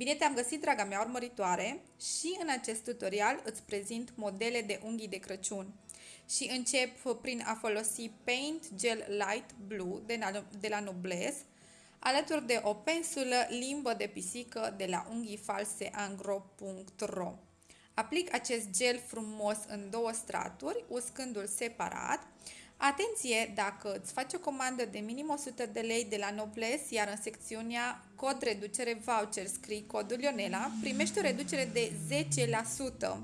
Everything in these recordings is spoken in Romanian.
Bine te-am găsit, draga mea urmăritoare, și în acest tutorial îți prezint modele de unghii de Crăciun. Și încep prin a folosi Paint Gel Light Blue de la, de la Noblesse, alături de o pensulă limbă de pisică de la unghiifalseangro.ro. Aplic acest gel frumos în două straturi, uscându-l separat, Atenție, dacă îți faci o comandă de minim 100 de lei de la Nobles, iar în secțiunea cod reducere voucher scrii codul Ionela, primești o reducere de 10%.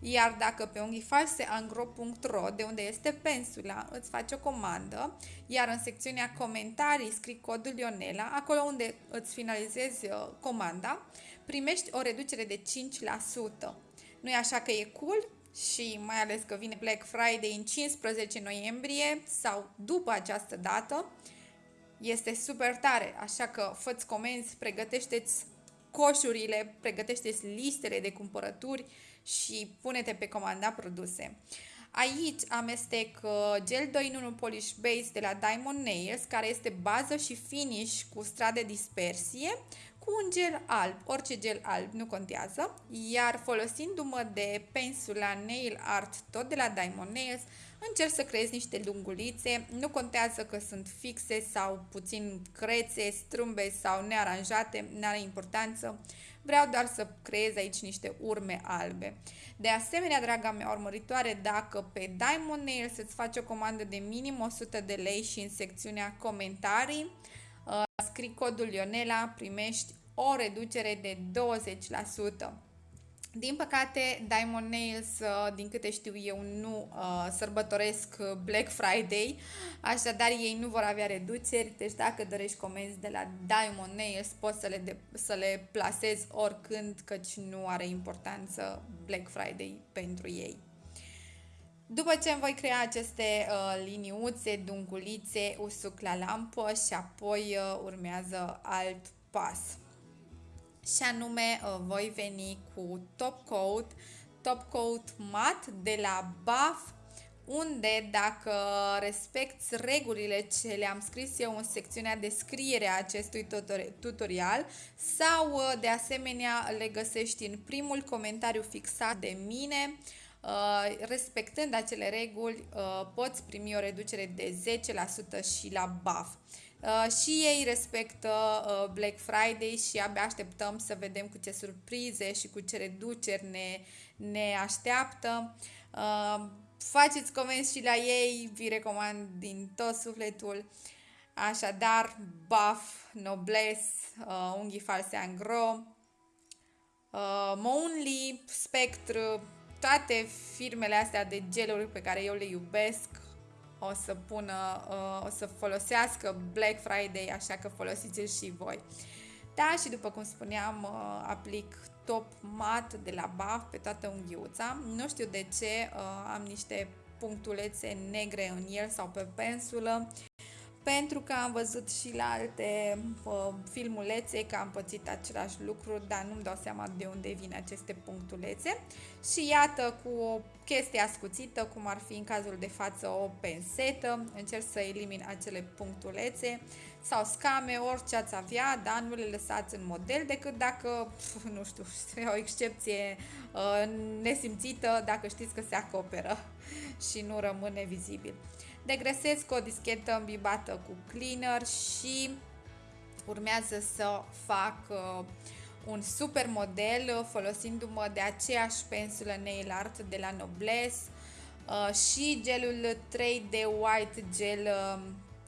Iar dacă pe unghifalseangro.ro, de unde este pensula, îți faci o comandă, iar în secțiunea comentarii scrii codul Ionela, acolo unde îți finalizezi uh, comanda, primești o reducere de 5%. Nu e așa că e cool? Și mai ales că vine Black Friday în 15 noiembrie sau după această dată, este super tare, așa că fă-ți comenzi, pregătește-ți coșurile, pregătește-ți listele de cumpărături și pune-te pe comanda produse. Aici amestec uh, gel 2 in 1 Polish Base de la Diamond Nails, care este bază și finish cu strat de dispersie, cu un gel alb, orice gel alb, nu contează, iar folosindu-mă de pensula Nail Art, tot de la Diamond Nails, încerc să creez niște lungulițe, nu contează că sunt fixe sau puțin crețe, strâmbe sau nearanjate, nu are importanță, vreau doar să creez aici niște urme albe. De asemenea, draga mea urmăritoare, dacă pe Diamond Nails îți faci o comandă de minim 100 de lei și în secțiunea comentarii, uh, scrii codul Ionela, primești o reducere de 20%. Din păcate, Diamond Nails, uh, din câte știu eu, nu uh, sărbătoresc Black Friday, așadar ei nu vor avea reduceri, deci dacă dorești comenzi de la Diamond Nails, poți să le, de, să le plasezi oricând, căci nu are importanță Black Friday pentru ei. După ce îmi voi crea aceste uh, liniuțe, dungulițe, usuc la lampă și apoi uh, urmează alt pas și anume uh, voi veni cu top coat, top coat mat de la BAF unde dacă respecti regulile ce le-am scris eu în secțiunea descriere a acestui tutorial sau uh, de asemenea le găsești în primul comentariu fixat de mine, uh, respectând acele reguli poți primi o reducere de 10% și la BAF. Uh, și ei respectă uh, Black Friday și abia așteptăm să vedem cu ce surprize și cu ce reduceri ne, ne așteaptă. Uh, faceți comenzi și la ei, vi recomand din tot sufletul. Așadar, Buff, Noblesse, uh, Unghii False Angro, uh, Monly, Spectre, toate firmele astea de geluri pe care eu le iubesc, o să pună, uh, o să folosească Black Friday, așa că folosiți-l și voi. Da, și după cum spuneam, uh, aplic top mat de la BAF pe toată unghiuța. Nu știu de ce uh, am niște punctulețe negre în el sau pe pensulă pentru că am văzut și la alte uh, filmulețe că am pățit același lucru, dar nu-mi dau seama de unde vin aceste punctulețe. Și iată, cu o chestie ascuțită, cum ar fi în cazul de față o pensetă, încerc să elimin acele punctulețe sau scame, orice ați avea, dar nu le lăsați în model decât dacă, pf, nu știu, o excepție uh, nesimțită, dacă știți că se acoperă și nu rămâne vizibil. Degresez cu o dischetă îmbibată cu cleaner și urmează să fac uh, un super model uh, folosindu-mă de aceeași pensulă nail art de la Noblesse uh, și gelul 3D White Gel uh,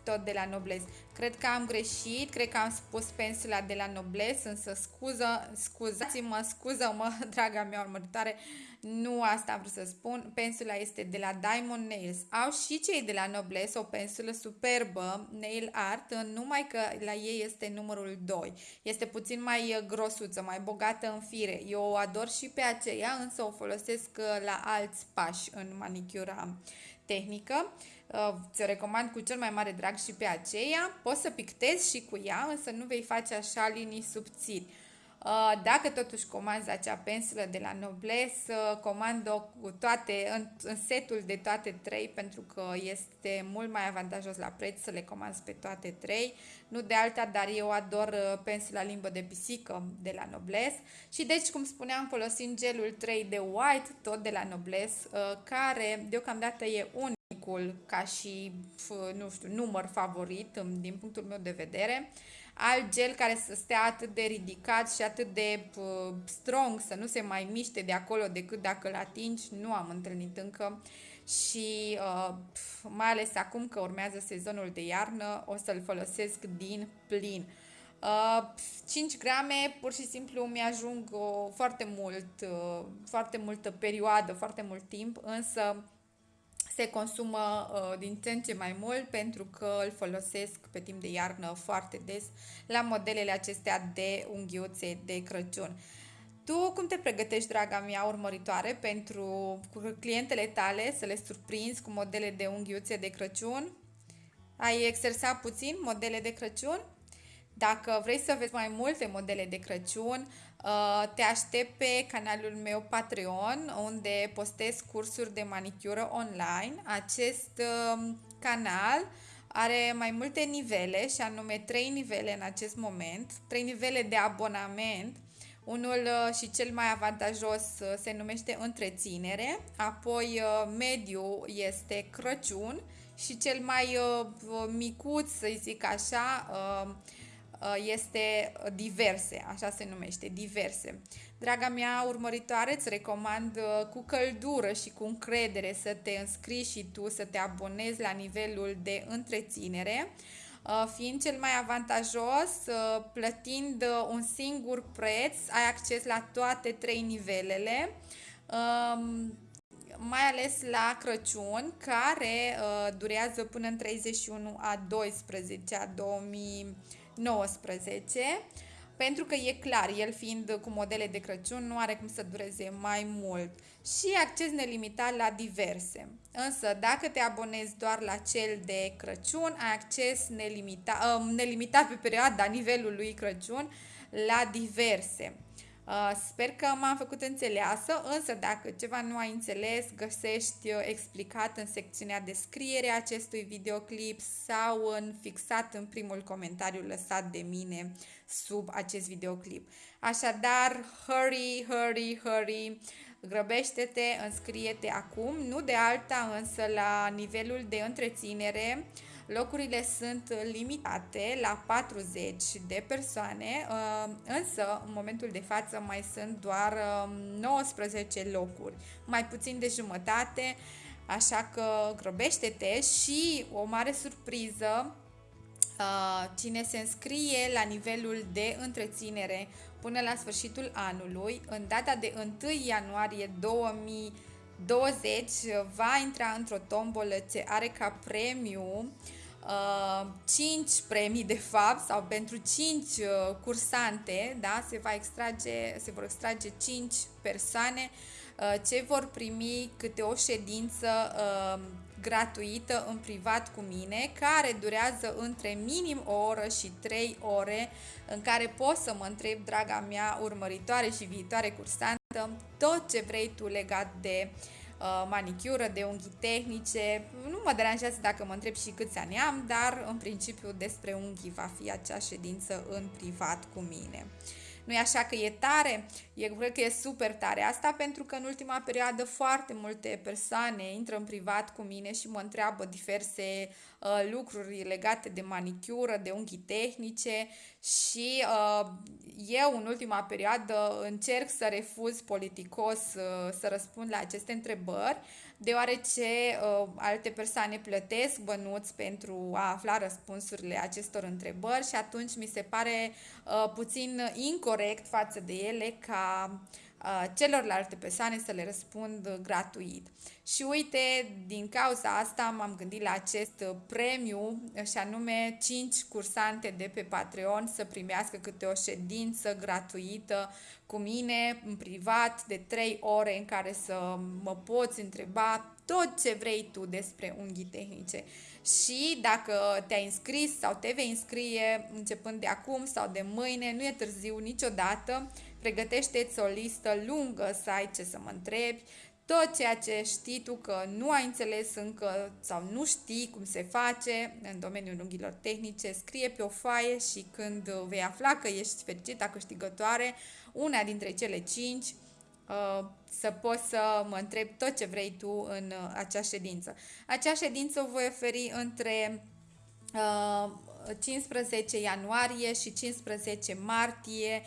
tot de la Noblesse. Cred că am greșit, cred că am spus pensula de la Noblesse, însă scuză, scuzați-mă, scuză-mă, draga mea urmăritoare, nu asta am vrut să spun. Pensula este de la Diamond Nails. Au și cei de la Noblesse o pensulă superbă, nail art, numai că la ei este numărul 2. Este puțin mai grosuță, mai bogată în fire. Eu o ador și pe aceea, însă o folosesc la alți pași în manicura tehnică. Uh, ți-o recomand cu cel mai mare drag și pe aceea. Poți să pictezi și cu ea, însă nu vei face așa linii subțiri. Uh, dacă totuși comanzi acea pensulă de la Noblesse, uh, comand-o cu toate, în, în setul de toate trei, pentru că este mult mai avantajos la preț să le comanzi pe toate trei. Nu de alta, dar eu ador uh, pensula limbă de pisică de la Noblesse. Și deci, cum spuneam, folosim gelul 3 de White, tot de la Noblesse, care deocamdată e unicul ca și, nu știu, număr favorit din punctul meu de vedere alt gel care să stea atât de ridicat și atât de uh, strong, să nu se mai miște de acolo decât dacă îl atingi, nu am întâlnit încă și uh, mai ales acum că urmează sezonul de iarnă, o să-l folosesc din plin. Uh, 5 grame pur și simplu mi-ajung uh, foarte mult, uh, foarte multă perioadă, foarte mult timp, însă se consumă uh, din ce în ce mai mult pentru că îl folosesc pe timp de iarnă foarte des la modelele acestea de unghiuțe de Crăciun. Tu cum te pregătești, draga mea urmăritoare, pentru clientele tale să le surprinzi cu modele de unghiuțe de Crăciun? Ai exersat puțin modele de Crăciun? Dacă vrei să vezi mai multe modele de Crăciun, uh, te aștept pe canalul meu Patreon, unde postez cursuri de manicură online. Acest um, canal are mai multe nivele, și anume 3 nivele în acest moment, 3 nivele de abonament. Unul uh, și cel mai avantajos uh, se numește întreținere, apoi mediu este Crăciun și cel mai micuț, să zic așa, Uh, este diverse, așa se numește, diverse. Draga mea urmăritoare, îți recomand uh, cu căldură și cu încredere să te înscrii și tu, să te abonezi la nivelul de întreținere, uh, fiind cel mai avantajos, plătind un singur preț, ai acces la toate trei nivelele, um, mai ales la Crăciun, care durează până în 31 a 12 a 2000 19, pentru că e clar, el fiind cu modele de Crăciun, nu are cum să dureze mai mult. Și acces nelimitat la diverse. Însă, dacă te abonezi doar la cel de Crăciun, ai acces nelimitat, uh, nelimitat pe perioada nivelului Crăciun la diverse. Uh, sper că m-am făcut înțeleasă, însă dacă ceva nu ai înțeles, găsești uh, explicat în secțiunea descriere a acestui videoclip sau în fixat în primul comentariu lăsat de mine sub acest videoclip. Așadar, hurry, hurry, hurry, grăbește-te, înscrie-te acum, nu de alta însă la nivelul de întreținere, Locurile sunt limitate la 40 de persoane, uh, însă în momentul de față mai sunt doar 19 um, locuri, mai puțin de jumătate, așa că grăbește-te și o mare surpriză, uh, cine se înscrie la nivelul de întreținere până la sfârșitul anului, în data de 1 ianuarie 2020 va intra într-o tombolă ce are ca premiu uh, 5 premii de fapt sau pentru 5 uh, cursante, da, se va extrage, se vor extrage 5 persoane uh, ce vor primi câte o ședință uh, gratuită în privat cu mine, care durează între minim o oră și 3 ore, în care poți să mă întreb, draga mea urmăritoare și viitoare cursantă, tot ce vrei tu legat de uh, Uh, manicură, de unghii tehnice. Nu mă deranjează dacă mă întreb și câți ani am, dar în principiu despre unghii va fi acea ședință în privat cu mine. Nu e așa că e tare? Eu cred că e super tare. Asta pentru că în ultima perioadă foarte multe persoane intră în privat cu mine și mă întreabă diverse uh, lucruri legate de manicură, de unghii tehnice și uh, eu în ultima perioadă încerc să refuz politicos uh, să răspund la aceste întrebări, deoarece uh, alte persoane plătesc bănuți pentru a afla răspunsurile acestor întrebări și atunci mi se pare uh, puțin incorrect față de ele ca uh, celorlalte persoane să le răspund gratuit. Și uite, din cauza asta m-am gândit la acest premiu și anume 5 cursante de pe Patreon să primească câte o ședință gratuită cu mine în privat de 3 ore în care să mă poți întreba tot ce vrei tu despre unghii tehnice. și dacă te-ai înscris sau te vei înscrie începând de acum sau de mâine, nu e târziu niciodată, pregătește-ți o listă lungă să ai ce să mă întrebi, tot ceea ce știi tu că nu ai înțeles încă sau nu știi cum se face în domeniul unghiilor tehnice, scrie pe o foaie și când vei afla că ești fericită câștigătoare, una dintre cele cinci, uh, să poți să mă întrebi tot ce vrei tu în uh, acea ședință. Acea ședință o voi oferi între 15 uh, ianuarie și 15 martie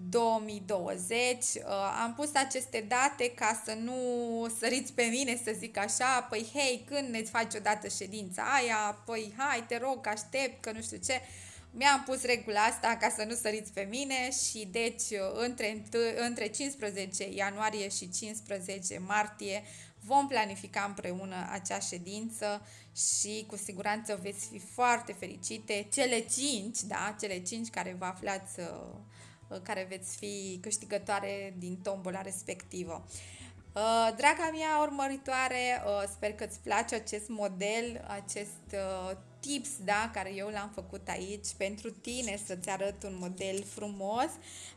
2020. Uh, am pus aceste date ca să nu săriți pe mine să zic așa, păi hei, când ne faci odată ședința aia, păi hai, te rog, aștept, că nu știu ce. Mi-am pus regula asta ca să nu săriți pe mine și deci între, între 15 ianuarie și 15 martie vom planifica împreună acea ședință și cu siguranță veți fi foarte fericite. Cele cinci, da, cele cinci care vă aflați uh, Uh, care veți fi câștigătoare din tombola respectivă. Uh, draga mea urmăritoare, uh, sper că îți place acest model, acest tips da, care eu l-am făcut aici pentru tine să-ți arăt un model frumos.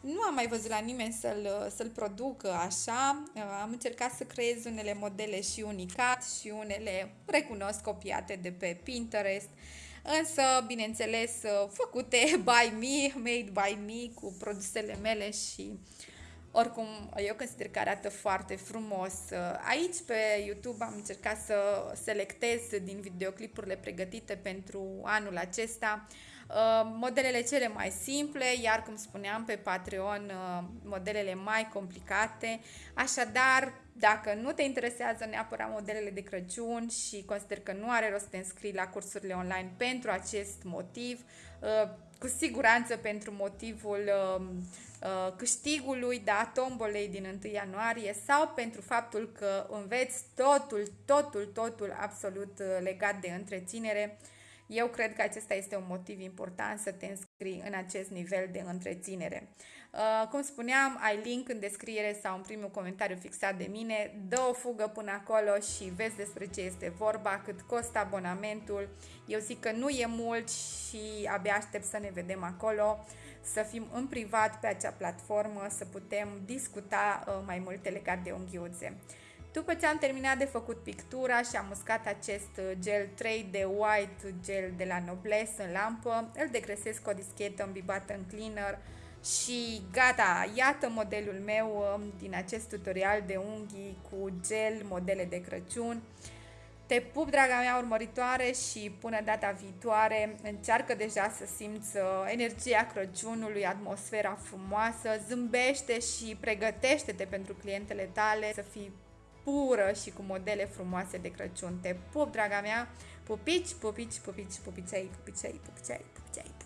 Nu am mai văzut la nimeni să-l, să-l producă așa. Am încercat să creez unele modele și unicat și unele recunosc copiate de pe Pinterest însă, bineînțeles, făcute by me, made by me, cu produsele mele și oricum, eu consider că arată foarte frumos. Aici pe YouTube am încercat să selectez din videoclipurile pregătite pentru anul acesta modelele cele mai simple, iar cum spuneam pe Patreon, modelele mai complicate. Așadar, dacă nu te interesează neapărat modelele de Crăciun și consider că nu are rost să te înscrii la cursurile online pentru acest motiv, uh, cu siguranță pentru motivul um, uh, câștigului, da, tombolei din 1 ianuarie sau pentru faptul că înveți totul, totul, totul absolut uh, legat de întreținere, eu cred că acesta este un motiv important să te înscrii în acest nivel de întreținere. Uh, cum spuneam, ai link în descriere sau în primul comentariu fixat de mine. Dă o fugă până acolo și vezi despre ce este vorba, cât costă abonamentul. Eu zic că nu e mult și abia aștept să ne vedem acolo, să fim în privat pe acea platformă, să putem discuta uh, mai multe legat de unghiuțe. După ce am terminat de făcut pictura și am uscat acest uh, gel 3D White gel de la Noblesse în lampă, îl degresesc cu o dischetă îmbibată în cleaner, și gata, iată modelul meu um, din acest tutorial de unghii cu gel, modele de Crăciun. Te pup, draga mea urmăritoare, și până data viitoare încearcă deja să simți uh, energia Crăciunului, atmosfera frumoasă, zâmbește și pregătește-te pentru clientele tale să fii pură și cu modele frumoase de Crăciun. Te pup, draga mea, pupici, pupici, pupici, pupicei, pupicei, pupicei, pupicei.